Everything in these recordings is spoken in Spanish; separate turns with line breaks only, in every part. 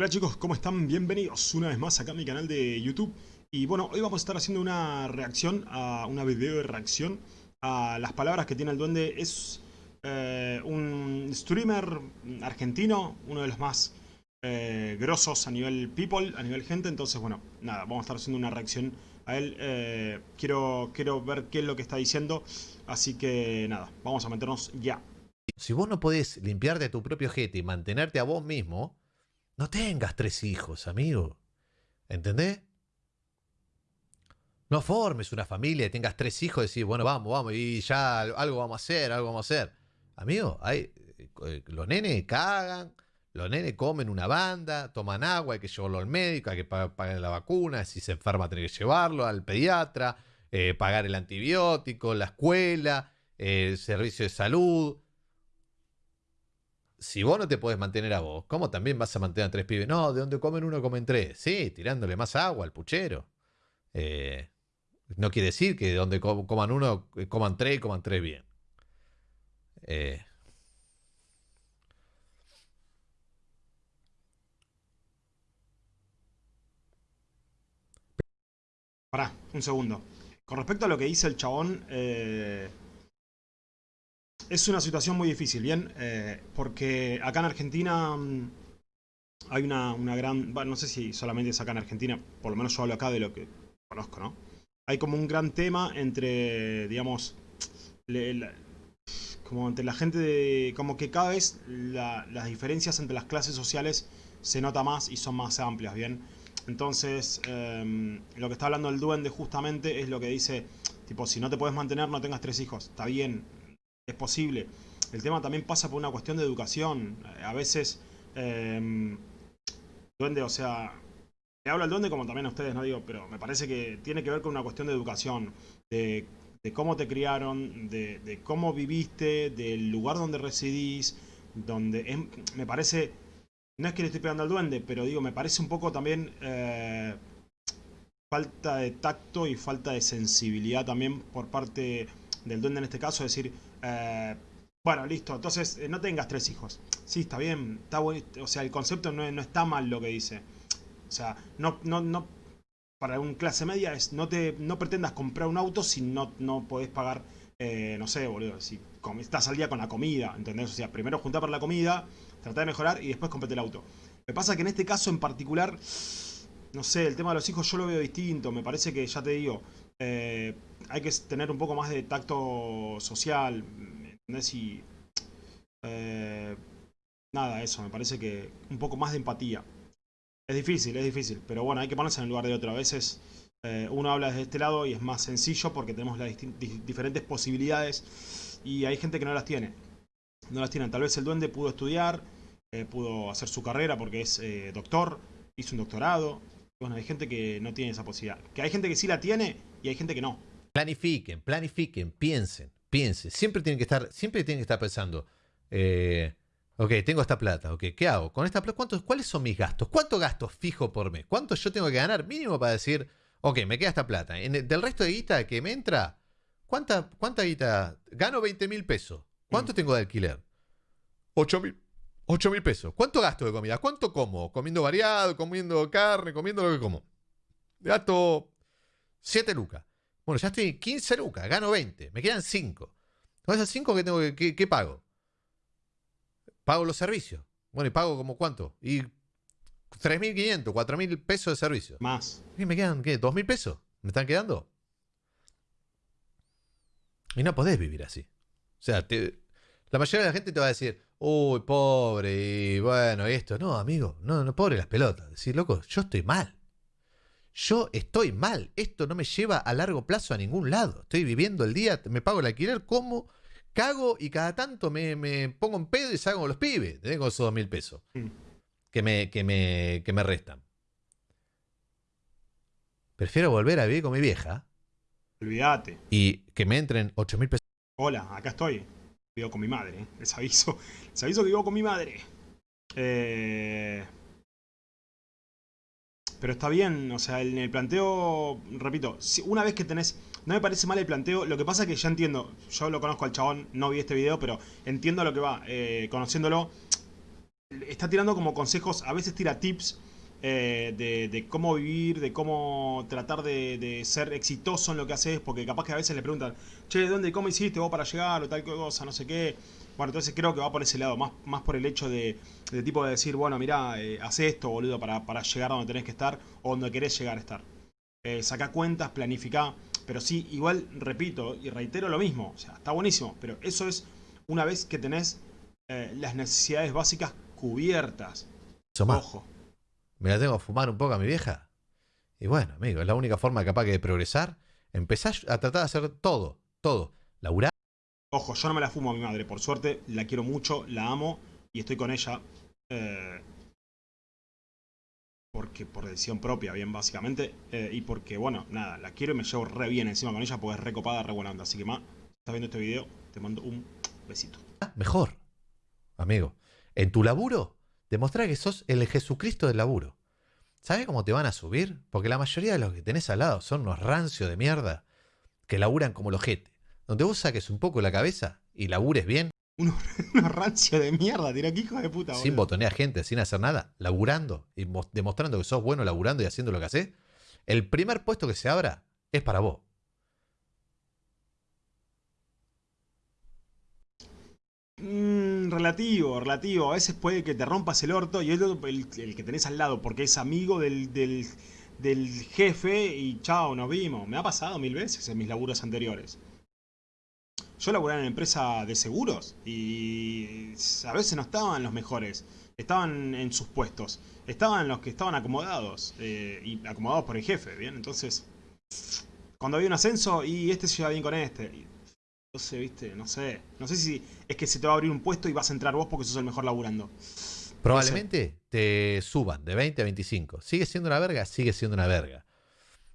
Hola chicos, ¿cómo están? Bienvenidos una vez más acá a mi canal de YouTube. Y bueno, hoy vamos a estar haciendo una reacción, a una video de reacción a las palabras que tiene el duende. Es eh, un streamer argentino, uno de los más eh, grosos a nivel people, a nivel gente. Entonces, bueno, nada, vamos a estar haciendo una reacción a él. Eh, quiero, quiero ver qué es lo que está diciendo. Así que nada, vamos a meternos ya.
Si vos no podés limpiarte a tu propio jete y mantenerte a vos mismo, no tengas tres hijos, amigo. ¿Entendés? No formes una familia y tengas tres hijos y decís, bueno, vamos, vamos, y ya algo vamos a hacer, algo vamos a hacer. Amigo, hay, eh, los nenes cagan, los nenes comen una banda, toman agua, hay que llevarlo al médico, hay que pagar, la vacuna, si se enferma tiene que llevarlo al pediatra, eh, pagar el antibiótico, la escuela, el servicio de salud si vos no te podés mantener a vos, ¿cómo también vas a mantener a tres pibes? No, de donde comen uno comen tres. Sí, tirándole más agua al puchero. Eh, no quiere decir que de donde coman uno, eh, coman tres y coman tres bien. Eh.
Pará, un segundo. Con respecto a lo que dice el chabón, eh, es una situación muy difícil, ¿bien? Eh, porque acá en Argentina mm, hay una, gran... Bueno, no sé si solamente es acá en Argentina, por lo menos yo hablo acá de lo que conozco, ¿no? Hay como un gran tema entre, digamos, como entre la gente de... Como que cada vez las diferencias entre las clases sociales se nota más y son más amplias, ¿bien? Entonces, em, lo que está hablando el duende justamente es lo que dice, tipo, si no te puedes mantener, no tengas tres hijos. Está bien, es posible. El tema también pasa por una cuestión de educación. A veces, eh, duende, o sea, le hablo al duende como también a ustedes, no digo, pero me parece que tiene que ver con una cuestión de educación, de, cómo te criaron, de, cómo viviste, del lugar donde residís, donde me parece, no es que le estoy pegando al duende, pero digo, me parece un poco también eh, falta de tacto y falta de sensibilidad también por parte del duende en este caso, es decir, eh, bueno, listo, entonces eh, no tengas tres hijos. Sí, está bien, está bueno, o sea, el concepto no, está mal lo que dice. O sea, no, no, no, para un clase media es no te no pretendas comprar un auto si no, no podés pagar, eh, no sé, boludo, si estás al día con la comida, ¿entendés? O sea, primero juntar para la comida, tratar de mejorar y después comprate el auto. Me pasa que en este caso en particular, no sé, el tema de los hijos yo lo veo distinto, me parece que, ya te digo, eh, hay que tener un poco más de tacto social, ¿entendés? Y, eh, nada, eso, me parece que un poco más de empatía. Es difícil, es difícil, pero bueno, hay que ponerse en el lugar de otro. A veces eh, uno habla desde este lado y es más sencillo porque tenemos las diferentes posibilidades y hay gente que no las tiene. No las tienen. Tal vez el duende pudo estudiar, pudo hacer su carrera porque es doctor, hizo un doctorado. Bueno, hay gente que no tiene esa posibilidad. Que hay gente que sí la tiene y hay gente que no.
Planifiquen, planifiquen, piensen, piensen. Siempre tienen que estar, siempre tienen que estar pensando. Eh, ok, tengo esta plata, ok, ¿qué hago? Con esta plata, ¿cuántos, ¿cuáles son mis gastos? ¿Cuántos gastos fijo por mes? ¿Cuánto yo tengo que ganar mínimo para decir, ok, me queda esta plata? En del resto de guita que me entra, ¿cuánta, cuánta guita? Gano 20 mil pesos. ¿Cuánto mm. tengo de alquiler? 8 mil. 8 mil pesos. ¿Cuánto gasto de comida? ¿Cuánto como? Comiendo variado, comiendo carne, comiendo lo que como. Gasto 7 lucas. Bueno, ya estoy 15 lucas, gano 20, me quedan 5. Con esas 5 que tengo que, ¿qué pago? Pago los servicios. Bueno, y pago como cuánto? Y 3.500, 4.000 pesos de servicio.
Más.
¿Y me quedan qué? ¿2.000 pesos? ¿Me están quedando? Y no podés vivir así. O sea, la mayoría de la gente te va a decir, uy, pobre, y bueno, esto. No, amigo, no, no, pobre las pelotas. Decir, loco, yo estoy mal. Yo estoy mal, esto no me lleva a largo plazo a ningún lado. Estoy viviendo el día, me pago el alquiler, como, cago y cada tanto me, pongo en pedo y salgo con los pibes. Tengo esos dos mil pesos mm. que, me, que, me, que me restan. Prefiero volver a vivir con mi vieja.
Olvídate.
Y que me entren ocho mil pesos.
Hola, acá estoy. Vivo con mi madre. Les aviso. Les aviso que vivo con mi madre. Eh... Pero está bien, o sea, en el planteo, repito, una vez que tenés... No me parece mal el planteo, lo que pasa es que ya entiendo, yo lo conozco al chabón, no vi este video, pero entiendo lo que va, eh, conociéndolo. está tirando como consejos, a veces tira tips eh, de, cómo vivir, de cómo tratar de, ser exitoso en lo que haces, porque capaz que a veces le preguntan, che, ¿dónde, cómo hiciste vos para llegar o tal cosa, no sé qué? Bueno, entonces creo que va por ese lado, más, más por el hecho de, tipo de decir, bueno, mira, eh, haz esto, boludo, para, para, llegar a donde tenés que estar o donde querés llegar a estar. Eh, saca cuentas, planifica, pero sí, igual repito y reitero lo mismo, o sea, está buenísimo, pero eso es una vez que tenés eh, las necesidades básicas cubiertas.
Ojo me la tengo que fumar un poco a mi vieja. Y bueno, amigo, es la única forma capaz que de progresar. Empezar a tratar de hacer todo, todo. Laburar.
Ojo, yo no me la fumo a mi madre, por suerte, la quiero mucho, la amo y estoy con ella. Eh, porque por decisión propia, bien, básicamente. Eh, y porque, bueno, nada, la quiero y me llevo re bien encima con ella porque es recopada, re buena onda. Así que, ma, estás viendo este video, te mando un besito.
Mejor, amigo. En tu laburo, Demostrar que sos el Jesucristo del laburo. ¿Sabes cómo te van a subir? Porque la mayoría de los que tenés al lado son unos rancios de mierda que laburan como los jete. Donde vos saques un poco la cabeza y labures bien.
Unos, unos rancios de mierda, tira que hijo de puta.
Sin botonear gente, sin hacer nada, laburando y demostrando que sos bueno laburando y haciendo lo que haces. El primer puesto que se abra es para vos.
Mm, relativo, relativo. A veces puede que te rompas el orto y el, el, que tenés al lado porque es amigo del, del, jefe y chao, nos vimos. Me ha pasado mil veces en mis laburos anteriores. Yo laburaba en empresa de seguros y a veces no estaban los mejores. Estaban en sus puestos. Estaban los que estaban acomodados. Eh, y acomodados por el jefe, ¿bien? Entonces, cuando había un ascenso y este se lleva bien con este sé, viste, no sé. No sé si es que se te va a abrir un puesto y vas a entrar vos porque sos el mejor laburando.
Probablemente te suban de 20 a 25. Sigue siendo una verga, sigue siendo una verga.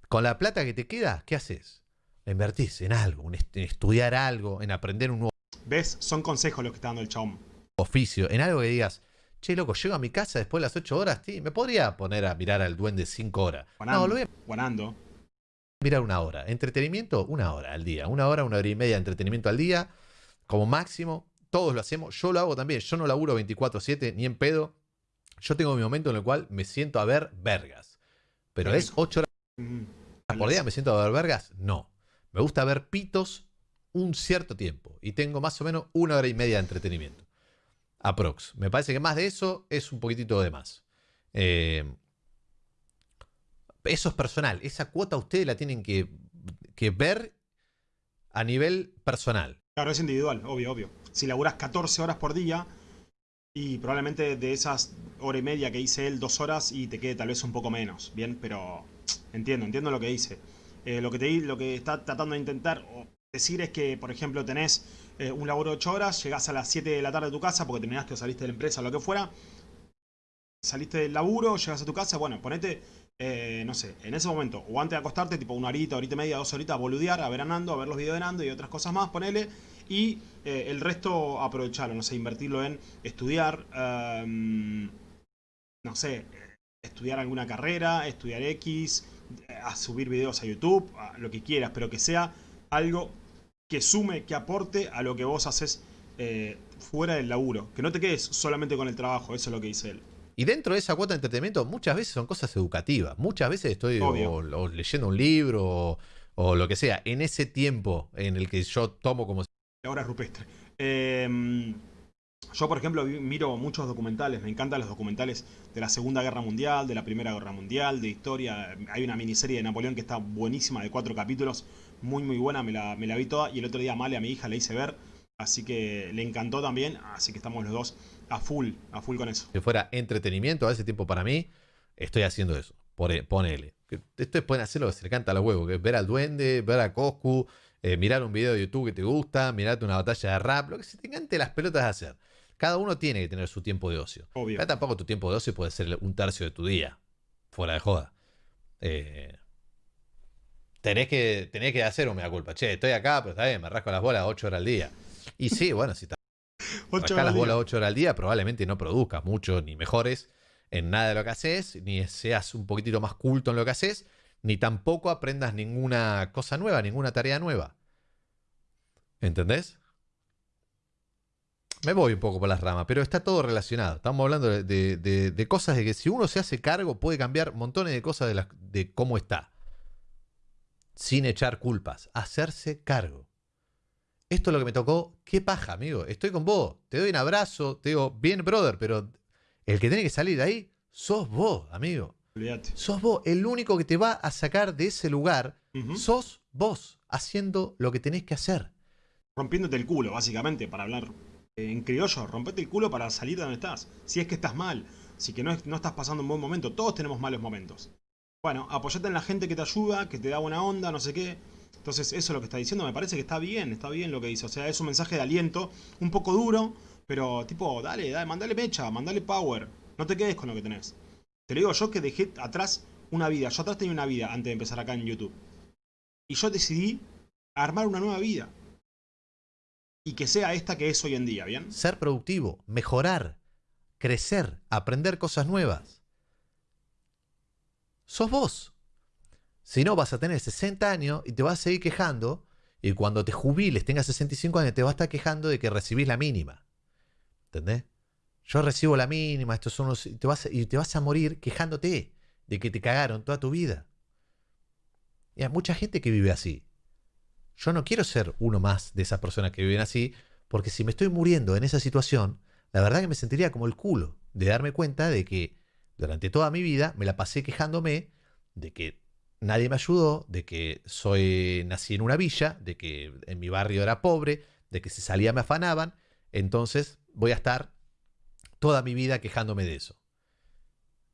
Con la plata que te queda, ¿qué haces? invertís en algo, en estudiar algo, en aprender un nuevo.
¿Ves? Son consejos los que está dando el chabón.
Oficio, en algo que digas, che, loco, llego a mi casa después de las 8 horas, sí, me podría poner a mirar al duende 5 horas.
no, lo voy a
mirar una hora. Entretenimiento, una hora al día. Una hora, una hora y media de entretenimiento al día, como máximo. Todos lo hacemos. Yo lo hago también. Yo no laburo 24-7 ni en pedo. Yo tengo mi momento en el cual me siento a ver vergas. Pero es 8 horas por día. ¿Me siento a ver vergas? No. Me gusta ver pitos un cierto tiempo. Y tengo más o menos una hora y media de entretenimiento. Aprox. Me parece que más de eso es un poquitito de más. Eh, eso es personal. Esa cuota ustedes la tienen que, ver a nivel personal.
Claro, es individual, obvio, obvio. Si laburas 14 horas por día y probablemente de esas hora y media que dice él, dos horas y te quede tal vez un poco menos, ¿bien? Pero entiendo, entiendo lo que dice. Eh, lo, que te, lo que está tratando de intentar decir es que, por ejemplo, tenés eh, un laburo de 8 horas, llegás a las 7 de la tarde a tu casa porque terminaste o saliste de la empresa o lo que fuera, saliste del laburo, llegas a tu casa, bueno, ponete eh, no sé, en ese momento, o antes de acostarte, tipo una horita, horita y media, dos horitas, a boludear, a ver a Nando, a ver los videos de Nando y otras cosas más, ponele, y eh, el resto aprovecharlo, no sé, invertirlo en estudiar, em, no sé, estudiar alguna carrera, estudiar X, a subir videos a YouTube, lo que quieras, pero que sea algo que sume, que aporte a lo que vos haces eh, fuera del laburo, que no te quedes solamente con el trabajo, eso es lo que dice él.
Y dentro de esa cuota de entretenimiento muchas veces son cosas educativas. Muchas veces estoy leyendo un libro o, lo que sea. En ese tiempo en el que yo tomo como...
Ahora rupestre. Em, yo, por ejemplo, miro muchos documentales. Me encantan los documentales de la Segunda Guerra Mundial, de la Primera Guerra Mundial, de historia. Hay una miniserie de Napoleón que está buenísima, de cuatro capítulos. Muy, muy buena. Me la, me la vi toda. Y el otro día Male a mi hija le hice ver. Así que le encantó también. Así que estamos los dos a full, a full con eso.
Si fuera entretenimiento a ese tiempo para mí, estoy haciendo eso. Ponele. Esto pueden hacer lo que se le canta a los huevos, que es ver al duende, ver a Coscu, eh, mirar un video de YouTube que te gusta, mirarte una batalla de rap, lo que se te encante las pelotas de hacer. Cada uno tiene que tener su tiempo de ocio.
Obvio.
tampoco tu tiempo de ocio puede ser un tercio de tu día. Fuera de joda. Eh, tenés, que, tenés que hacer un mea culpa. Che, estoy acá, pero está bien, me rasco las bolas 8 horas al día. Y sí, bueno, si Acá las bolas 8 horas al día probablemente no produzcas mucho ni mejores en nada de lo que haces, ni seas un poquitito más culto en lo que haces, ni tampoco aprendas ninguna cosa nueva, ninguna tarea nueva. ¿Entendés? me voy un poco por las ramas, pero está todo relacionado. Estamos hablando de, cosas de que si uno se hace cargo puede cambiar montones de cosas de, de cómo está. Sin echar culpas. Hacerse cargo. Esto es lo que me tocó. Qué paja, amigo. Estoy con vos. Te doy un abrazo. Te digo, bien, brother, pero el que tiene que salir de ahí sos vos, amigo. Sos vos. El único que te va a sacar de ese lugar sos vos, haciendo lo que tenés que hacer.
Rompiéndote el culo, básicamente, para hablar en criollo, rompete el culo para salir de donde estás. Si es que estás mal, si que no, no estás pasando un buen momento, todos tenemos malos momentos. Bueno, apoyate en la gente que te ayuda, que te da buena onda, no sé qué. Entonces, eso es lo que está diciendo, me parece que está bien, está bien lo que dice. O sea, es un mensaje de aliento, un poco duro, pero tipo, dale, dale, mandale mecha, mandale power. No te quedes con lo que tenés. Te lo digo yo que dejé atrás una vida. Yo atrás tenía una vida antes de empezar acá en YouTube. Y yo decidí armar una nueva vida y que sea esta que es hoy en día, ¿bien?
Ser productivo, mejorar, crecer, aprender cosas nuevas. Sos vos. Si no, vas a tener 60 años y te vas a seguir quejando. Y cuando te jubiles, tengas 65 años, te vas a estar quejando de que recibís la mínima. ¿Entendés? Yo recibo la mínima, estos son los, y, te vas, y te vas a morir quejándote de que te cagaron toda tu vida. Y hay mucha gente que vive así. Yo no quiero ser uno más de esas personas que viven así, porque si me estoy muriendo en esa situación, la verdad que me sentiría como el culo de darme cuenta de que durante toda mi vida me la pasé quejándome de que nadie me ayudó, de que soy nací en una villa, de que en mi barrio era pobre, de que si salía me afanaban, entonces voy a estar toda mi vida quejándome de eso.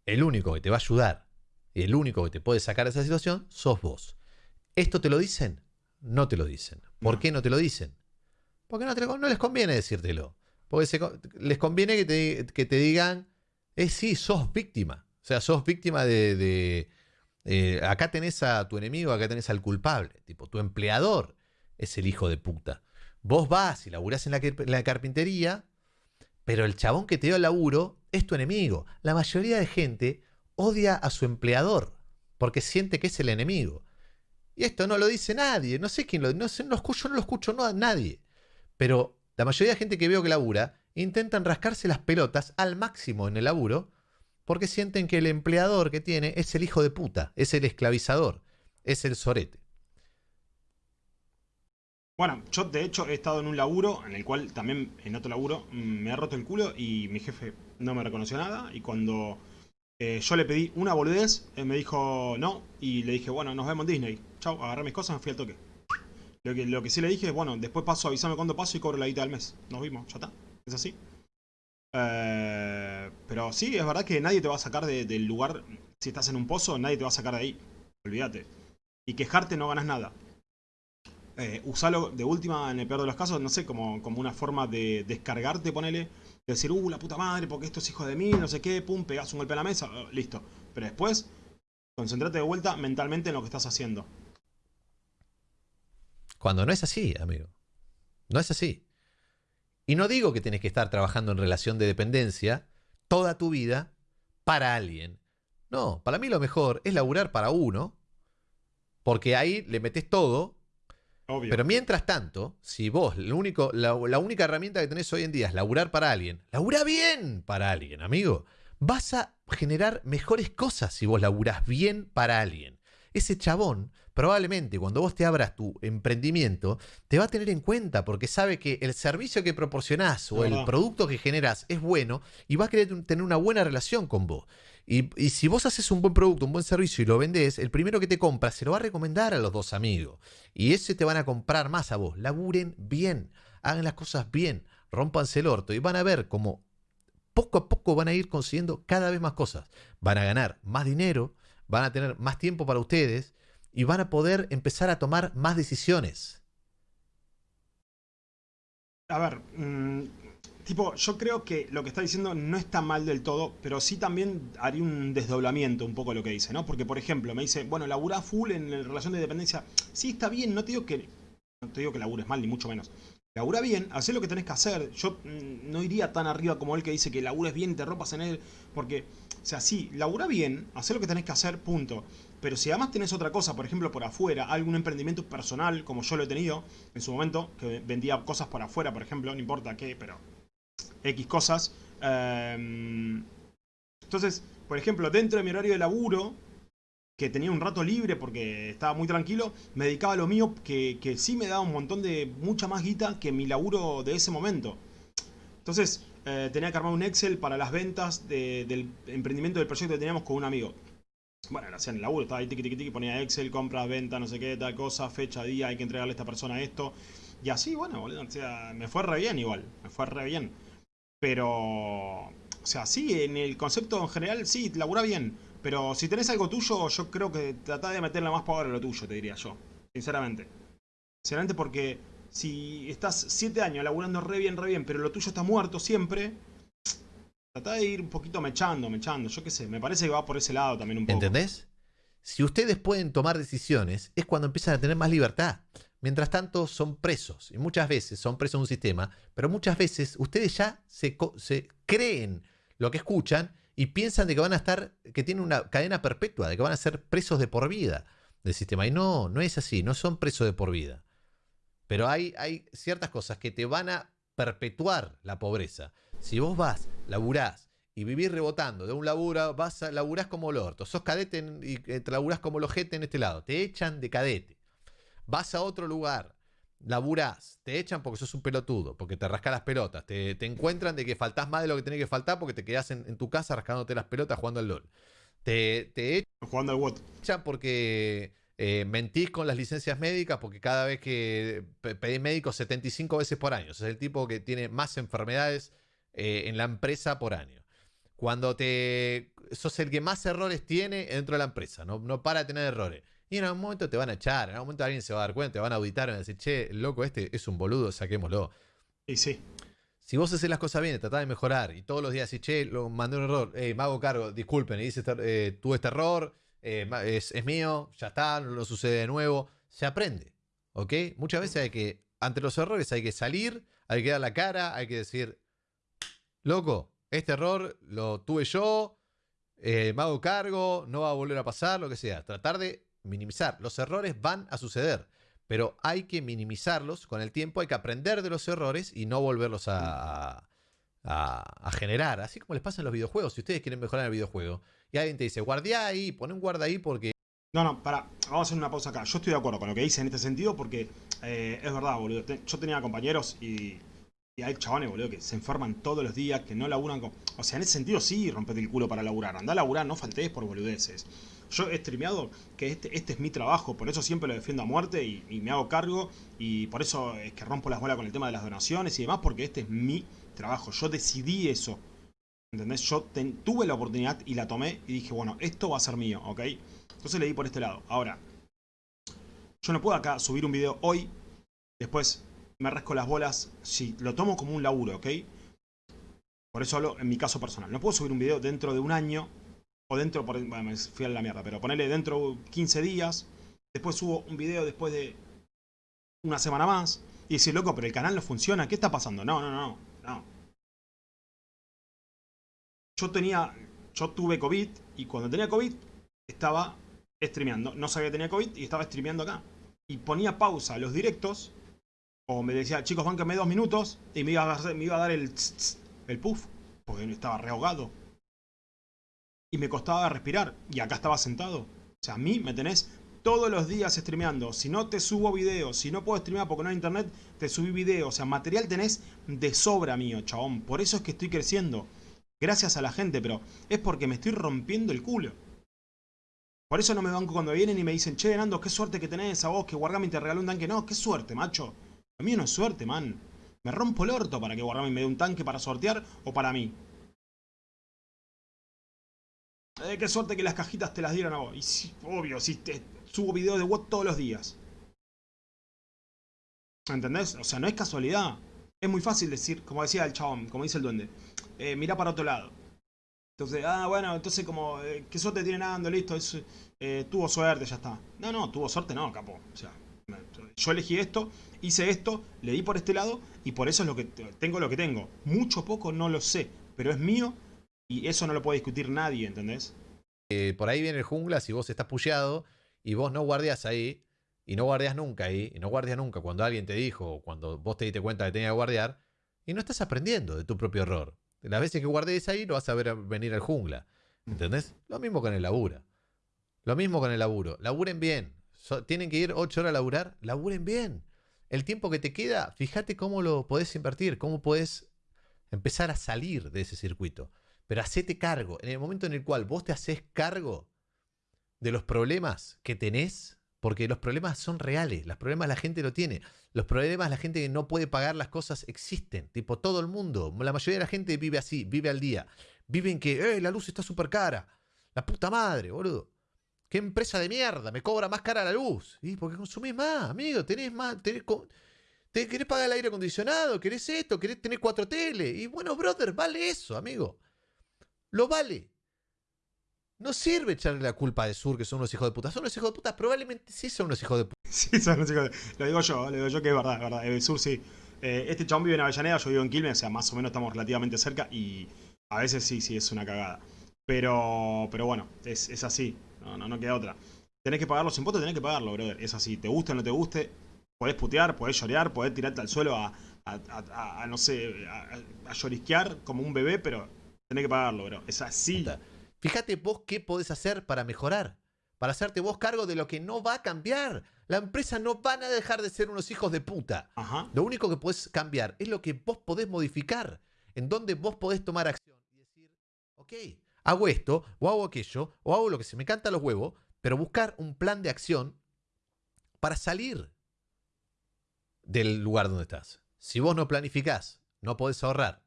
El único que te va a ayudar y el único que te puede sacar de esa situación sos vos. ¿Esto te lo dicen? no te lo dicen. ¿Por qué no te lo dicen? Porque no, no les conviene decírtelo. Porque les conviene que te, que te digan, eh, sí, sos víctima. O sea, sos víctima de... Eh, acá tenés a tu enemigo, acá tenés al culpable. Tipo, tu empleador es el hijo de puta. Vos vas y laburás en la, carpintería, pero el chabón que te dio el laburo es tu enemigo. La mayoría de gente odia a su empleador porque siente que es el enemigo. Y esto no lo dice nadie. No sé quién lo no sé, no escucho, no lo escucho no, nadie. Pero la mayoría de gente que veo que labura intentan rascarse las pelotas al máximo en el laburo porque sienten que el empleador que tiene es el hijo de puta, es el esclavizador, es el sorete.
Bueno, yo de hecho he estado en un laburo en el cual también en otro laburo me ha roto el culo y mi jefe no me reconoció nada y cuando eh, yo le pedí una boludez, él me dijo no y le dije bueno nos vemos en Disney. Chau, agarré mis cosas, me fui al toque. Lo que, lo que sí le dije es, bueno, después paso, avisame cuándo paso y cobro la guita del mes. Nos vimos, ya está. Es así. Eh, pero sí, es verdad que nadie te va a sacar del lugar. Si estás en un pozo, nadie te va a sacar de ahí. Olvídate. Y quejarte no ganas nada. Eh, usalo de última, en el peor de los casos, no sé, como, como una forma de descargarte, ponele. De decir, uh, la puta madre, porque esto es hijo de mí, no sé qué, pum, pegas un golpe a la mesa, oh, listo. Pero después, concentrate de vuelta mentalmente en lo que estás haciendo.
Cuando no es así, amigo. No es así. Y no digo que tienes que estar trabajando en relación de dependencia toda tu vida para alguien. No, para mí lo mejor es laburar para uno, porque ahí le metes todo. Obvio. Pero mientras tanto, si vos lo único, la, la, única herramienta que tenés hoy en día es laburar para alguien, labura bien para alguien, amigo. Vas a generar mejores cosas si vos laburás bien para alguien. Ese chabón probablemente cuando vos te abras tu emprendimiento, te va a tener en cuenta porque sabe que el servicio que proporcionás o el producto que generás es bueno y va a querer tener una buena relación con vos. Y, si vos haces un buen producto, un buen servicio y lo vendés, el primero que te compra se lo va a recomendar a los dos amigos. Y ese te van a comprar más a vos. Laburen bien, hagan las cosas bien, rompanse el orto y van a ver cómo poco a poco van a ir consiguiendo cada vez más cosas. Van a ganar más dinero, van a tener más tiempo para ustedes y van a poder empezar a tomar más decisiones.
A ver, mm, tipo, yo creo que lo que está diciendo no está mal del todo, pero sí también haría un desdoblamiento un poco lo que dice, ¿no? Porque, por ejemplo, me dice, bueno, laburá full en relación de dependencia. Sí, está bien, no te digo que, no te digo que labures mal, ni mucho menos. Labura bien, haz lo que tenés que hacer. Yo mm, no iría tan arriba como él que dice que labures bien y te ropas en él, porque, o sea, sí, labura bien, haz lo que tenés que hacer, punto. Pero si además tenés otra cosa, por ejemplo, por afuera, algún emprendimiento personal, como yo lo he tenido en su momento, que vendía cosas por afuera, por ejemplo, no importa qué, pero X cosas. Em, entonces, por ejemplo, dentro de mi horario de laburo, que tenía un rato libre porque estaba muy tranquilo, me dedicaba a lo mío que, que sí me daba un montón de mucha más guita que mi laburo de ese momento. Entonces, eh, tenía que armar un Excel para las ventas del emprendimiento del proyecto que teníamos con un amigo. Bueno, lo hacía en el laburo, estaba ahí tiki tiki tiki, ponía Excel, compras, venta, no sé qué, tal cosa, fecha, día, hay que entregarle a esta persona esto. Y así, bueno, boludo, o sea, me fue re bien igual, me fue re bien. Pero, o sea, sí, en el concepto en general, sí, labura bien. Pero si tenés algo tuyo, yo creo que tratá de meterle más power a lo tuyo, te diría yo. Sinceramente. Sinceramente porque si estás 7 años laburando re bien, re bien, pero lo tuyo está muerto siempre, trata de ir un poquito mechando, mechando, yo qué sé, me parece que va por ese lado también un poco.
¿Entendés? Si ustedes pueden tomar decisiones, es cuando empiezan a tener más libertad. Mientras tanto, son presos. Y muchas veces son presos de un sistema, pero muchas veces ustedes ya se, creen lo que escuchan y piensan de que van a estar, que tienen una cadena perpetua, de que van a ser presos de por vida del sistema. Y no, no es así, no son presos de por vida. Pero hay ciertas cosas que te van a perpetuar la pobreza. Si vos vas, laburás y vivís rebotando de un laburo, vas a, laburás como el orto, sos cadete y eh, te laburás como el ojete en este lado, te echan de cadete. Vas a otro lugar, laburás, te echan porque sos un pelotudo, porque te rascas las pelotas, te, encuentran de que faltás más de lo que tenés que faltar porque te quedás en, tu casa rascándote las pelotas jugando al LOL. Te, te echan,
jugando al WOT.
porque eh, mentís con las licencias médicas porque cada vez que pedís médico 75 veces por año. es el tipo que tiene más enfermedades eh, en la empresa por año. Cuando te sos el que más errores tiene dentro de la empresa, no, no para de tener errores. Y en algún momento te van a echar, en algún momento alguien se va a dar cuenta, te van a auditar y van a decir, che, loco este es un boludo, saquémoslo.
Y sí.
Si vos haces las cosas bien, tratás de mejorar y todos los días decís, che, lo mandé un error, hey, me hago cargo, disculpen, y dice, eh, tuve este error, eh, es, mío, ya está, no lo sucede de nuevo. Se aprende, ¿ok? Muchas veces hay que, ante los errores hay que salir, hay que dar la cara, hay que decir, loco, este error lo tuve yo, eh, me hago cargo, no va a volver a pasar, lo que sea. Tratar de minimizar. Los errores van a suceder, pero hay que minimizarlos con el tiempo, hay que aprender de los errores y no volverlos a, generar. Así como les pasa en los videojuegos. Si ustedes quieren mejorar el videojuego y alguien te dice, guardia ahí, pon un guarda ahí porque...
No, no, para, vamos a hacer una pausa acá. Yo estoy de acuerdo con lo que dice en este sentido porque eh, es verdad, boludo. Yo tenía compañeros y, y hay chabones, boludo, que se enferman todos los días, que no laburan con... O sea, en ese sentido sí, rompete el culo para laburar. Anda a laburar, no faltes por boludeces. Yo he streameado que este, este es mi trabajo, por eso siempre lo defiendo a muerte y me hago cargo. Y por eso es que rompo las bolas con el tema de las donaciones y demás, porque este es mi trabajo. Yo decidí eso. ¿Entendés? Yo tuve la oportunidad y la tomé y dije, bueno, esto va a ser mío, ¿ok? Entonces le di por este lado. Ahora, yo no puedo acá subir un video hoy, después me rasco las bolas, si lo tomo como un laburo, ¿ok? Por eso hablo en mi caso personal. No puedo subir un video dentro de un año, o dentro, por, bueno, me fui a la mierda, pero ponerle dentro de 15 días, después subo un video después de una semana más, y decir, loco, pero el canal no funciona, ¿qué está pasando? No, no, no, no. Yo tenía, yo tuve COVID y cuando tenía COVID estaba streameando. No sabía que tenía COVID y estaba streameando acá. Y ponía pausa los directos o me decía, chicos, bánquenme dos minutos y me iba a, me iba a dar el, el puff porque estaba rehogado. Y me costaba respirar y acá estaba sentado. O sea, a mí me tenés todos los días streameando. Si no te subo video, si no puedo streamear porque no hay internet, te subí video. O sea, material tenés de sobra mío, chabón. Por eso es que estoy creciendo. Gracias a la gente, pero es porque me estoy rompiendo el culo. Por eso no me banco cuando vienen y me dicen, che, Nando, qué suerte que tenés a vos, que Wargaming te regaló un tanque. No, qué suerte, macho. A mí no es suerte, man. Me rompo el orto para que Wargaming me dé un tanque para sortear o para mí. Eh, qué suerte que las cajitas te las dieron a vos. Y sí, obvio, si te subo videos de WOT todos los días. ¿Entendés? O sea, no es casualidad. Es muy fácil decir, como decía el chabón, como dice el duende. Eh, mira para otro lado. Entonces, ah, bueno, entonces como, eh, ¿qué suerte tiene Nando? Listo, eh, tuvo suerte, ya está. No, no, tuvo suerte, no, capo. O sea, yo elegí esto, hice esto, le di por este lado y por eso es lo que tengo lo que tengo. Mucho poco no lo sé, pero es mío y eso no lo puede discutir nadie, ¿entendés?
Eh, por ahí viene el jungla, si vos estás pullado y vos no guardias ahí, y no guardias nunca ahí, y no guardias nunca cuando alguien te dijo, o cuando vos te diste cuenta que tenía que guardiar, y no estás aprendiendo de tu propio error. Las veces que guardes ahí lo vas a ver venir al jungla. ¿Entendés? Lo mismo con el laburo. Lo mismo con el laburo. Laburen bien. Tienen que ir 8 horas a laburar. Laburen bien. El tiempo que te queda, fíjate cómo lo podés invertir, cómo podés empezar a salir de ese circuito. Pero hacete cargo. En el momento en el cual vos te haces cargo de los problemas que tenés, porque los problemas son reales, los problemas la gente lo tiene, los problemas la gente que no puede pagar las cosas existen, tipo todo el mundo, la mayoría de la gente vive así, vive al día, viven que eh, la luz está súper cara, la puta madre, boludo. ¿Qué empresa de mierda? Me cobra más cara la luz. Y porque consumís más, amigo, tenés más, tenés, ¿Te querés pagar el aire acondicionado? ¿Querés esto? ¿Querés tener cuatro tele? Y bueno, brother, vale eso, amigo. Lo vale. No sirve echarle la culpa de Sur, que son unos hijos de puta. Son unos hijos de puta, probablemente sí son unos hijos de puta.
Sí, son unos hijos de Lo digo yo, lo digo yo que es verdad, es verdad. El Sur sí. Eh, este chabón vive en Avellaneda, yo vivo en Quilmes, o sea, más o menos estamos relativamente cerca y a veces sí, sí, es una cagada. Pero, pero bueno, es, es así, no, no, no queda otra. Tenés que pagar los impuestos, tenés que pagarlo, brother. Es así, te guste o no te guste, podés putear, podés llorear, podés tirarte al suelo a, a, no sé, a, llorisquear como un bebé, pero tenés que pagarlo, bro. Es así.
Fíjate vos qué podés hacer para mejorar, para hacerte vos cargo de lo que no va a cambiar. La empresa no van a dejar de ser unos hijos de puta. Lo único que podés cambiar es lo que vos podés modificar, en donde vos podés tomar acción y decir, ok, hago esto, o hago aquello, o hago lo que se me canta los huevos, pero buscar un plan de acción para salir del lugar donde estás. Si vos no planificás, no podés ahorrar,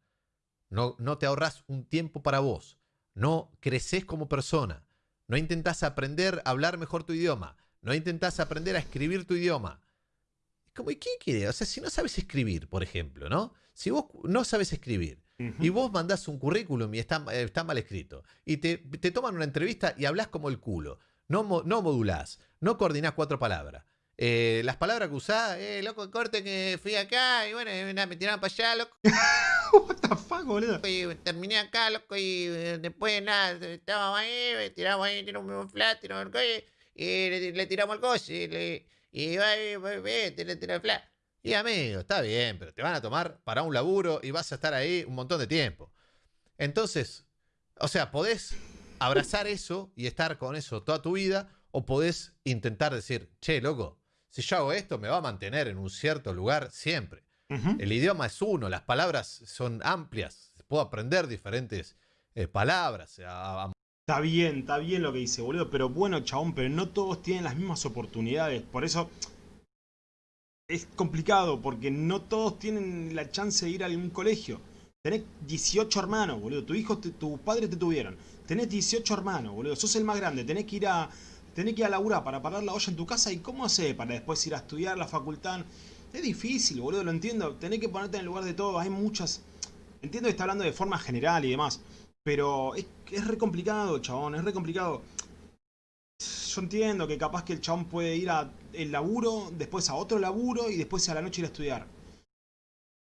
no, no te ahorrás un tiempo para vos, no creces como persona, no intentás aprender a hablar mejor tu idioma, no intentás aprender a escribir tu idioma. Como, ¿y quién quiere? O sea, si no sabes escribir, por ejemplo, ¿no? Si vos no sabes escribir y vos mandás un currículum y está, está mal escrito y te, te, toman una entrevista y hablas como el culo, no, no modulás, no coordinás cuatro palabras, eh, las palabras que usás, eh, loco, corte que fui acá y bueno, me tiraron para allá, loco.
What the fuck, boludo.
Y terminé acá, loco, y eh, después nada, estábamos ahí, tiramos ahí, tiramos un flat, tiramos el coche, y le, tiramos el coche, y, le, y va, te le tiramos el flat. Y amigo, está bien, pero te van a tomar para un laburo y vas a estar ahí un montón de tiempo. Entonces, o sea, podés abrazar eso y estar con eso toda tu vida, o podés intentar decir, che, loco, si yo hago esto, me va a mantener en un cierto lugar siempre. El idioma es uno, las palabras son amplias, puedo aprender diferentes eh, palabras.
Está bien, está bien lo que dice, boludo, pero bueno, chabón, pero no todos tienen las mismas oportunidades. Por eso es complicado, porque no todos tienen la chance de ir a algún colegio. Tenés 18 hermanos, boludo. Tu hijo, tu padre te tuvieron. Tenés 18 hermanos, boludo. Sos el más grande. Tenés que ir a, tenés que ir a laburar para parar la olla en tu casa y cómo hacer para después ir a estudiar la facultad. Es difícil, boludo, lo entiendo. Tenés que ponerte en el lugar de todo. Hay muchas... Entiendo que está hablando de forma general y demás. Pero es, es re complicado, chabón. Es re complicado. Yo entiendo que capaz que el chabón puede ir a el laburo, después a otro laburo y después a la noche ir a estudiar.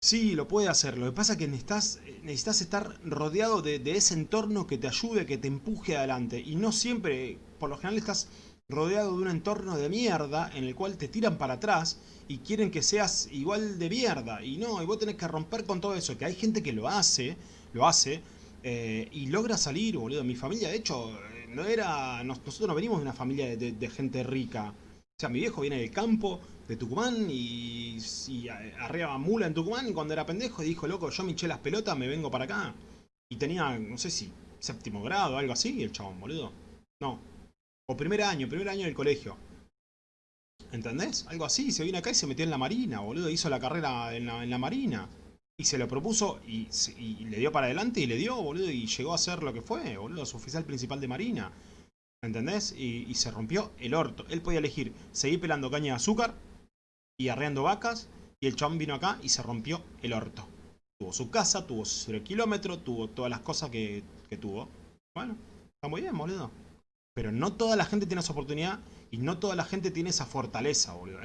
Sí, lo puede hacer. Lo que pasa es que necesitas, necesitas estar rodeado de, de, ese entorno que te ayude, que te empuje adelante. Y no siempre por lo general estás rodeado de un entorno de mierda en el cual te tiran para atrás y quieren que seas igual de mierda. Y no, y vos tenés que romper con todo eso, que hay gente que lo hace, lo hace, eh, y logra salir, boludo. Mi familia, de hecho, no era. Nosotros no venimos de una familia de, gente rica. O sea, mi viejo viene del campo, de Tucumán, y, y arriba mula en Tucumán, y cuando era pendejo dijo, loco, yo me eché las pelotas, me vengo para acá. Y tenía, no sé si, séptimo grado, algo así, el chabón, boludo. No, o primer año, primer año del colegio. ¿Entendés? Algo así, se vino acá y se metió en la marina, boludo. Hizo la carrera en la, marina. Y se lo propuso y, le dio para adelante y le dio, boludo. Y llegó a ser lo que fue, boludo. Su oficial principal de marina. ¿Entendés? Y, se rompió el orto. Él podía elegir seguir pelando caña de azúcar y arreando vacas. Y el chabón vino acá y se rompió el orto. Tuvo su casa, tuvo su kilómetro, tuvo todas las cosas que, que tuvo. Bueno, está muy bien, boludo. Pero no toda la gente tiene esa oportunidad y no toda la gente tiene esa fortaleza, boludo.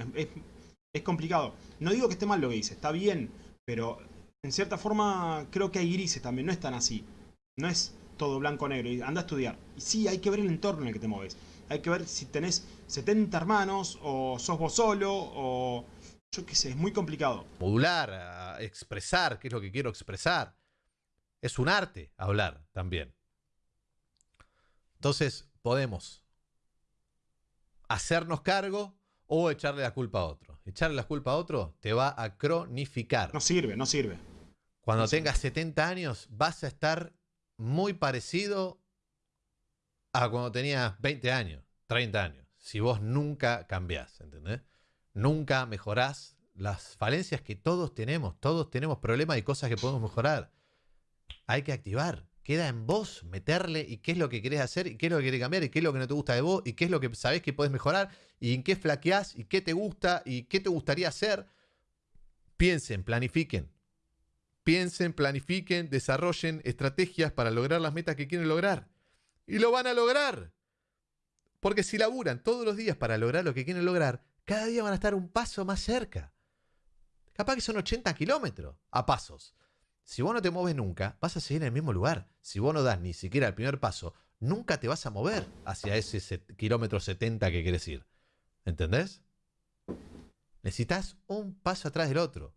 Es, complicado. No digo que esté mal lo que dice, está bien, pero en cierta forma creo que hay grises también, no es tan así. No es todo blanco-negro y anda a estudiar. Y sí, hay que ver el entorno en el que te mueves. Hay que ver si tenés 70 hermanos, o sos vos solo, o yo qué sé, es muy complicado.
Modular, a expresar qué es lo que quiero expresar. Es un arte hablar también. Entonces, podemos hacernos cargo o echarle la culpa a otro. Echarle la culpa a otro te va a cronificar.
No sirve, no sirve.
Cuando tengas 70 años vas a estar muy parecido a cuando tenías 20 años, 30 años. Si vos nunca cambiás, ¿entendés? Nunca mejorás las falencias que todos tenemos. Todos tenemos problemas y cosas que podemos mejorar. Hay que activar. Queda en vos meterle y qué es lo que querés hacer y qué es lo que querés cambiar y qué es lo que no te gusta de vos y qué es lo que sabés que podés mejorar y en qué flaqueás y qué te gusta y qué te gustaría hacer. Piensen, planifiquen. Piensen, planifiquen, desarrollen estrategias para lograr las metas que quieren lograr. Y lo van a lograr. Porque si laburan todos los días para lograr lo que quieren lograr, cada día van a estar un paso más cerca. Capaz que son 80 kilómetros a pasos. Si vos no te mueves nunca, vas a seguir en el mismo lugar. Si vos no das ni siquiera el primer paso, nunca te vas a mover hacia ese kilómetro 70 que querés ir. ¿Entendés? Necesitas un paso atrás del otro.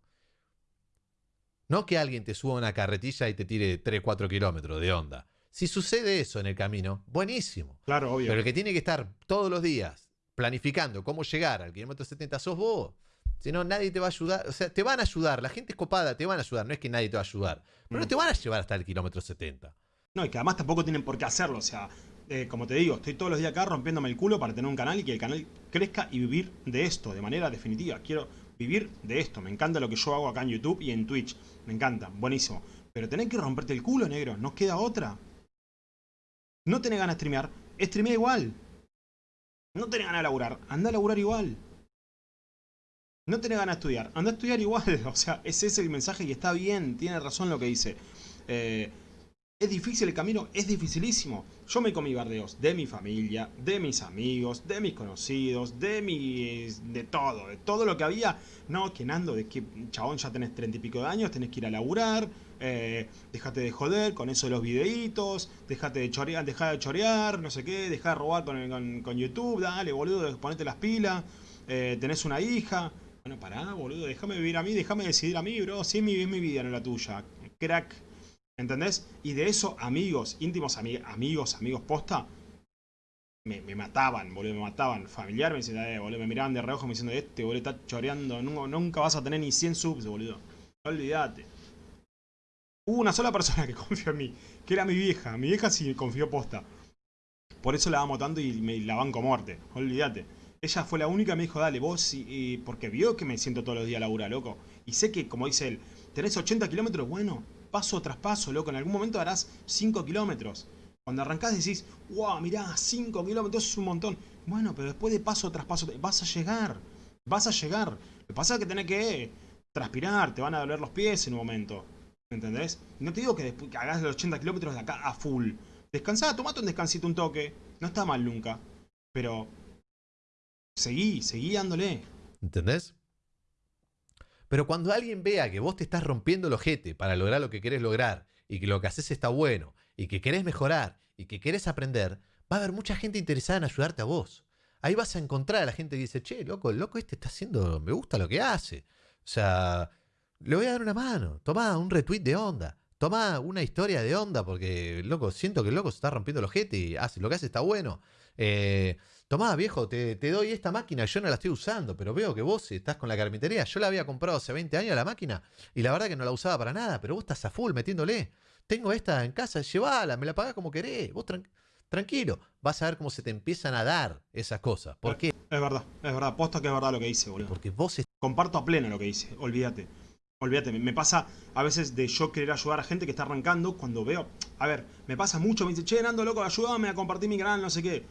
No que alguien te suba una carretilla y te tire 3, 4 kilómetros de onda. Si sucede eso en el camino, buenísimo.
Claro, obvio.
Pero el que tiene que estar todos los días planificando cómo llegar al kilómetro 70 sos vos. Si no, nadie te va a ayudar. O sea, te van a ayudar. La gente es copada, te van a ayudar. No es que nadie te va a ayudar. Pero no
Mm.
te van a llevar hasta el kilómetro 70.
No, y que además tampoco tienen por qué hacerlo. O sea, eh, como te digo, estoy todos los días acá rompiéndome el culo para tener un canal y que el canal crezca y vivir de esto de manera definitiva. Quiero vivir de esto. Me encanta lo que yo hago acá en YouTube y en Twitch. Me encanta, buenísimo. Pero tenés que romperte el culo, negro. No queda otra. No tenés ganas de streamear. Streamea igual. No tenés ganas de laburar. Anda a laburar igual. No tenés ganas de estudiar. Anda a estudiar igual. O sea, ese es el mensaje y está bien. Tiene razón lo que dice. Eh, es difícil el camino, es dificilísimo. Yo me comí bardeos de mi familia, de mis amigos, de mis conocidos, de mis. de todo, de todo lo que había. No, que Nando, de que chabón ya tenés treinta y pico de años, tenés que ir a laburar, eh, dejate de joder con eso de los videitos, dejate de chorear, dejá de chorear, no sé qué, dejá de robar con, con- con YouTube, dale, boludo, ponete las pilas, eh, tenés una hija. Bueno, pará, boludo, déjame vivir a mí, déjame decidir a mí, bro. Si es mi, es mi vida, no la tuya. Crack. ¿Entendés? Y de eso, amigos, íntimos ami- amigos, amigos posta, me, me mataban, boludo, me mataban. Familiar me decían, eh, boludo, me miraban de reojo me diciendo, este, boludo, está choreando, nunca, nunca vas a tener ni 100 subs, boludo. Olvídate. Hubo una sola persona que confió en mí, que era mi vieja. Mi vieja sí confió posta. Por eso la amo tanto y me la banco muerte. Olvídate. Ella fue la única que me dijo, dale, vos, sí", y- porque vio que me siento todos los días a laburar, loco. Y sé que, como dice él, tenés 80 kilómetros, bueno, paso tras paso, loco. En algún momento harás 5 kilómetros. Cuando arrancás decís, wow, mirá, 5 kilómetros es un montón. Bueno, pero después de paso tras paso, vas a llegar. Vas a llegar. Lo que pasa es que tenés que transpirar, te van a doler los pies en un momento. ¿Entendés? No te digo que, después, que hagas los 80 kilómetros de acá a full. Descansá, tomate un descansito, un toque. No está mal nunca. Pero seguí, seguí dándole.
¿Entendés? Pero cuando alguien vea que vos te estás rompiendo el ojete para lograr lo que querés lograr y que lo que haces está bueno y que querés mejorar y que querés aprender, va a haber mucha gente interesada en ayudarte a vos. Ahí vas a encontrar a la gente que dice, che, loco, el loco este está haciendo, me gusta lo que hace. O sea, le voy a dar una mano. Tomá un retweet de onda. Tomá una historia de onda porque, loco, siento que el loco se está rompiendo el ojete y hace, lo que hace está bueno. Eh, Tomá, viejo, te, te doy esta máquina, yo no la estoy usando, pero veo que vos estás con la carpintería. Yo la había comprado hace 20 años la máquina y la verdad que no la usaba para nada, pero vos estás a full metiéndole. Tengo esta en casa, llévala, me la pagás como querés. Vos tran- tranquilo, vas a ver cómo se te empiezan a dar esas cosas. ¿Por qué?
Es verdad, es verdad. Posta que es verdad lo que dice, boludo.
Porque vos
Comparto a pleno lo que dice. Olvídate. Olvídate. Me- Me pasa a veces de yo querer ayudar a gente que está arrancando cuando veo. A ver, me pasa mucho. Me dice, che, Nando, loco, ayúdame a compartir mi canal, no sé qué.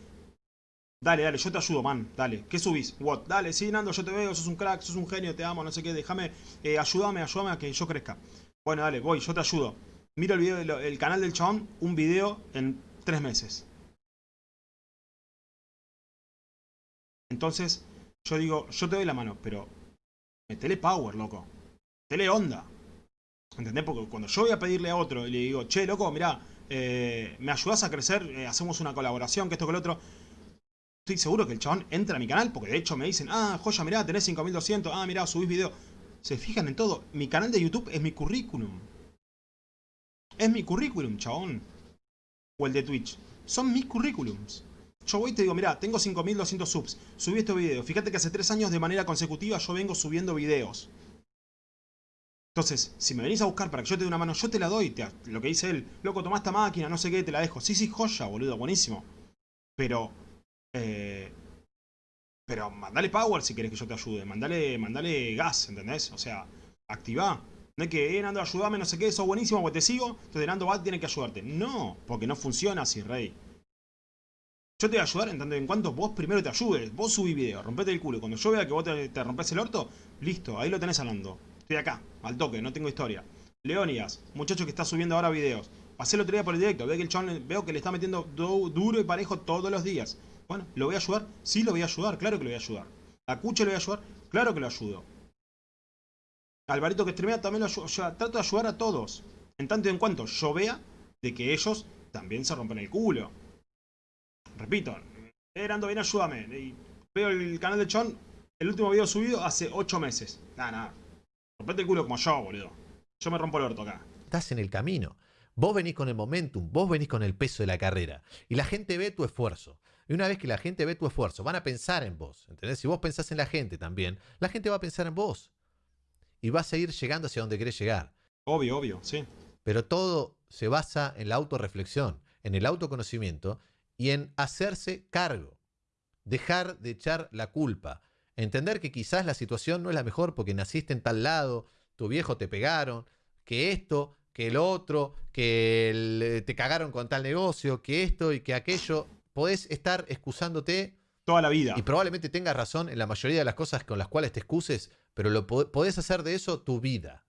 Dale, dale, yo te ayudo, man. Dale. ¿Qué subís? What? Dale, sí, Nando, yo te veo, sos un crack, sos un genio, te amo, no sé qué. Déjame, eh, ayúdame, ayúdame a que yo crezca. Bueno, dale, voy, yo te ayudo. Miro el video, del- el canal del chabón, un video en tres meses. Entonces, yo digo, yo te doy la mano, pero metele power, loco. Metele onda. ¿Entendés? Porque cuando yo voy a pedirle a otro y le digo, che, loco, mirá, eh, me ayudás a crecer, eh, hacemos una colaboración, que esto que lo otro. Estoy seguro que el chabón entra a mi canal, porque de hecho me dicen, ah, joya, mirá, tenés 5200, ah, mirá, subís video. Se fijan en todo. Mi canal de YouTube es mi currículum. Es mi currículum, chabón. O el de Twitch. Son mis currículums. Yo voy y te digo, mira, tengo 5200 subs. Subí este video. Fíjate que hace 3 años de manera consecutiva yo vengo subiendo videos. Entonces, si me venís a buscar para que yo te dé una mano, yo te la doy. lo que dice él, loco, toma esta máquina, no sé qué, te la dejo. Sí, sí, joya, boludo, buenísimo. Pero, eh, pero mandale power si querés que yo te ayude. Mandale, mandale gas, ¿entendés? O sea, activá. No es que, eh, Nando, ayúdame, no sé qué, eso buenísimo, porque te sigo. Entonces Nando va, tiene que ayudarte. No, porque no funciona así, rey. Yo te voy a ayudar en tanto en cuanto vos primero te ayudes. Vos subí video, rompete el culo. Cuando yo vea que vos te, te rompes el orto, listo, ahí lo tenés hablando. Estoy acá, al toque, no tengo historia. Leonidas, muchacho que está subiendo ahora videos. Pasé el otro día por el directo, veo que el chabón veo que le está metiendo duro y parejo todos los días. Bueno, ¿lo voy a ayudar? Sí, lo voy a ayudar, claro que lo voy a ayudar. ¿A Cuche lo voy a ayudar? Claro que lo ayudo. Alvarito que streamea también lo ayudo. O trato de ayudar a todos. En tanto y en cuanto yo vea de que ellos también se rompen el culo. Repito, Erando, bien, ayúdame. Veo el canal de Chon, el último video subido hace 8 meses. Nada, nada. Rompete el culo como yo, boludo. Yo me rompo el orto acá.
Estás en el camino. Vos venís con el momentum, vos venís con el peso de la carrera. Y la gente ve tu esfuerzo. Y una vez que la gente ve tu esfuerzo, van a pensar en vos. ¿Entendés? Si vos pensás en la gente también, la gente va a pensar en vos. Y vas a ir llegando hacia donde querés llegar.
Obvio, obvio, sí.
Pero todo se basa en la autorreflexión, en el autoconocimiento y en hacerse cargo. Dejar de echar la culpa. Entender que quizás la situación no es la mejor porque naciste en tal lado, tu viejo te pegaron, que esto, que el otro, que te cagaron con tal negocio, que esto y que aquello. Podés estar excusándote.
Toda la vida.
Y probablemente tengas razón en la mayoría de las cosas con las cuales te excuses, pero lo podés hacer de eso tu vida.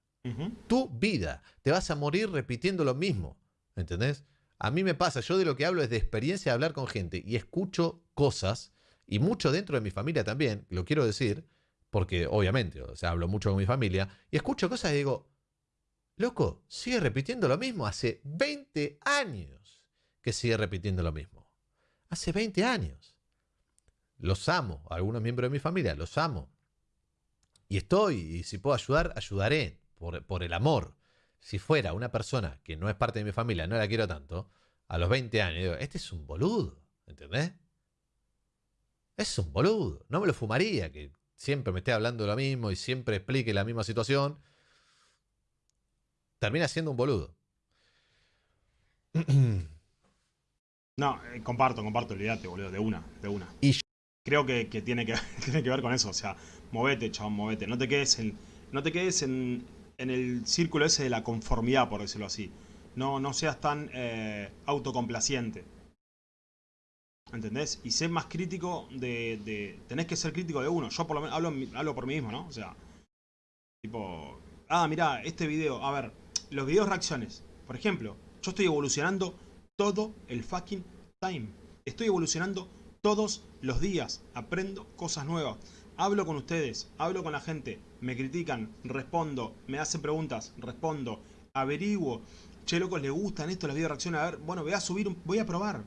Tu vida. Te vas a morir repitiendo lo mismo. ¿Entendés? A mí me pasa, yo de lo que hablo es de experiencia de hablar con gente y escucho cosas y mucho dentro de mi familia también, lo quiero decir, porque obviamente, o sea, hablo mucho con mi familia, y escucho cosas y digo, loco, sigue repitiendo lo mismo, hace 20 años que sigue repitiendo lo mismo. Hace 20 años. Los amo, algunos miembros de mi familia, los amo. Y estoy, y si puedo ayudar, ayudaré, por, por el amor. Si fuera una persona que no es parte de mi familia, no la quiero tanto, a los 20 años, digo, este es un boludo, ¿entendés? Es un boludo. No me lo fumaría que siempre me esté hablando lo mismo y siempre explique la misma situación. Termina siendo un boludo.
No, eh, comparto, comparto, olvídate, boludo, de una, de una. Y Creo que, tiene que tiene que ver con eso, o sea, movete, chabón, movete. No te quedes en, no te quedes en, en el círculo ese de la conformidad, por decirlo así. No, no seas tan eh, autocomplaciente. ¿Entendés? Y sé más crítico de, de, Tenés que ser crítico de uno. Yo por lo menos hablo, hablo por mí mismo, ¿no? O sea... Tipo... Ah, mirá, este video... A ver, los videos reacciones. Por ejemplo, yo estoy evolucionando todo el fucking time. Estoy evolucionando todos los días. Aprendo cosas nuevas. Hablo con ustedes, hablo con la gente. Me critican, respondo. Me hacen preguntas, respondo. Averiguo. Che, locos, ¿le gustan esto las videos reacciones? A ver, bueno, voy a subir, un, voy a probar.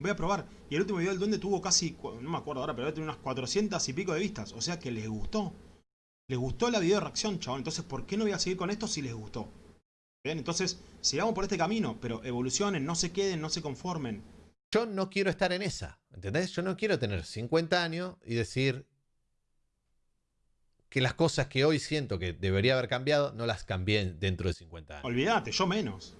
Voy a probar. Y el último video del duende tuvo casi, no me acuerdo ahora, pero debe tener unas 400 y pico de vistas. O sea que les gustó. Les gustó la video de reacción, chabón. Entonces, ¿por qué no voy a seguir con esto si les gustó? Bien, entonces, sigamos por este camino, pero evolucionen, no se queden, no se conformen.
Yo no quiero estar en esa, ¿entendés? Yo no quiero tener 50 años y decir que las cosas que hoy siento que debería haber cambiado, no las cambié dentro de 50 años.
Olvídate, yo menos.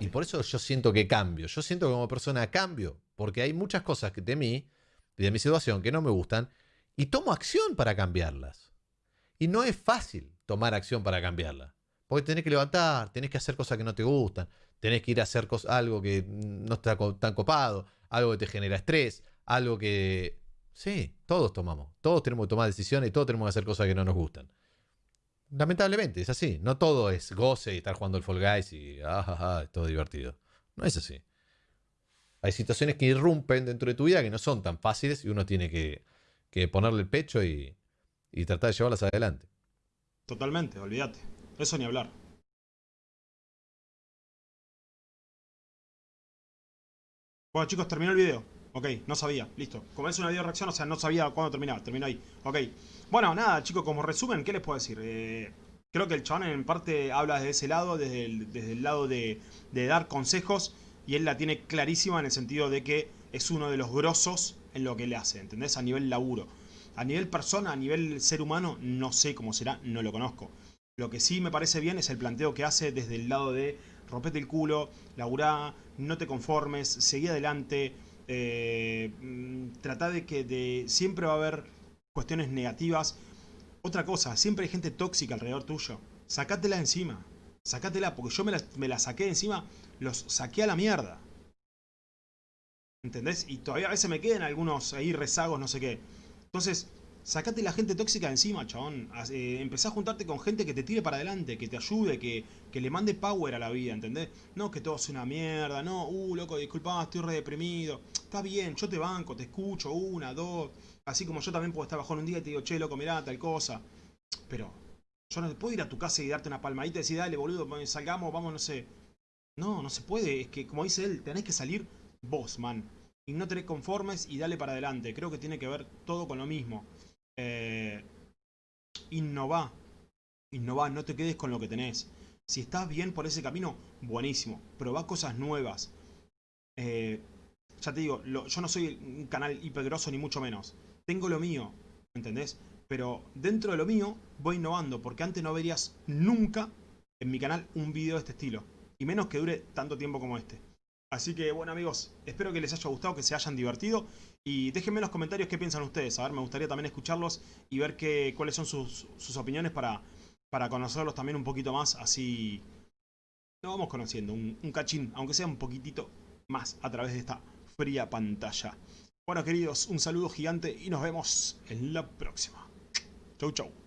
Y por eso yo siento que cambio. Yo siento que como persona cambio. Porque hay muchas cosas de mí y de mi situación que no me gustan. Y tomo acción para cambiarlas. Y no es fácil tomar acción para cambiarlas. Porque tenés que levantar, tenés que hacer cosas que no te gustan. Tenés que ir a hacer algo que no está tan copado. Algo que te genera estrés. Algo que... Sí, todos tomamos. Todos tenemos que tomar decisiones y todos tenemos que hacer cosas que no nos gustan. Lamentablemente, es así. No todo es goce y estar jugando el Fall Guys y ah, es todo divertido. No es así. Hay situaciones que irrumpen dentro de tu vida que no son tan fáciles y uno tiene que, ponerle el pecho y, y tratar de llevarlas adelante.
Totalmente, olvídate. Eso ni hablar. Bueno chicos, terminó el video. Ok, no sabía, listo. Como es una video reacción, o sea, no sabía cuándo terminaba, terminó ahí. Ok. Bueno, nada, chicos, como resumen, ¿qué les puedo decir? Eh, creo que el chabón en parte habla desde ese lado, desde el, desde el lado de, de dar consejos, y él la tiene clarísima en el sentido de que es uno de los grosos en lo que le hace, ¿entendés? A nivel laburo. A nivel persona, a nivel ser humano, no sé cómo será, no lo conozco. Lo que sí me parece bien es el planteo que hace desde el lado de rompete el culo, laburá, no te conformes, seguí adelante, eh, mm, trata de que de, siempre va a haber cuestiones negativas. Otra cosa, siempre hay gente tóxica alrededor tuyo. Sacátela encima. Sacátela, porque yo me la, me la saqué encima, los saqué a la mierda. ¿Entendés? Y todavía a veces me quedan algunos ahí rezagos, no sé qué. Entonces, sacate la gente tóxica de encima, chabón. Eh, empezá a juntarte con gente que te tire para adelante, que te ayude, que, que, le mande power a la vida, ¿entendés? No que todo sea una mierda, no, uh, loco, disculpa, estoy re deprimido. Está bien, yo te banco, te escucho, una, dos. Así como yo también puedo estar bajón un día y te digo, che, loco, mirá, tal cosa. Pero yo no te puedo ir a tu casa y darte una palmadita y decir, dale, boludo, salgamos, vamos, no sé. No, no se puede. Es que, como dice él, tenés que salir vos, man y no te conformes y dale para adelante. Creo que tiene que ver todo con lo mismo. Eh, innova. Innova, no te quedes con lo que tenés. Si estás bien por ese camino, buenísimo. Probá cosas nuevas. Eh, ya te digo, yo no soy un canal hipergroso ni mucho menos. Tengo lo mío, ¿entendés? Pero dentro de lo mío voy innovando, porque antes no verías nunca en mi canal un video de este estilo. Y menos que dure tanto tiempo como este. Así que bueno amigos, espero que les haya gustado, que se hayan divertido y déjenme en los comentarios qué piensan ustedes. A ver, me gustaría también escucharlos y ver qué, cuáles son sus, opiniones para, para conocerlos también un poquito más. Así nos vamos conociendo un, un cachín, aunque sea un poquitito más a través de esta fría pantalla. Bueno queridos, un saludo gigante y nos vemos en la próxima. Chau chau.